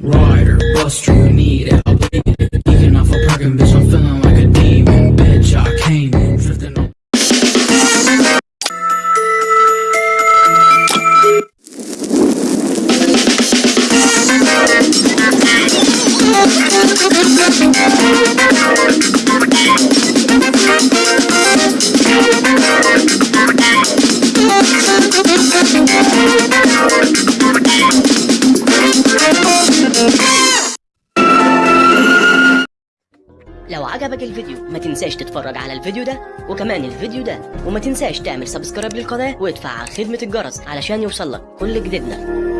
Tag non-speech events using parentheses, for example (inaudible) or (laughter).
Rider, buster, you need it. I'll bleed off a parking bitch, I'm feeling like a demon. Bitch, I came in, drifting on. (laughs) لو عجبك الفيديو ما تنساش تتفرج على الفيديو ده وكمان الفيديو ده وما تنساش تعمل سبسكرايب للقناة وادفع خدمة الجرس علشان يوصلك كل جديدنا.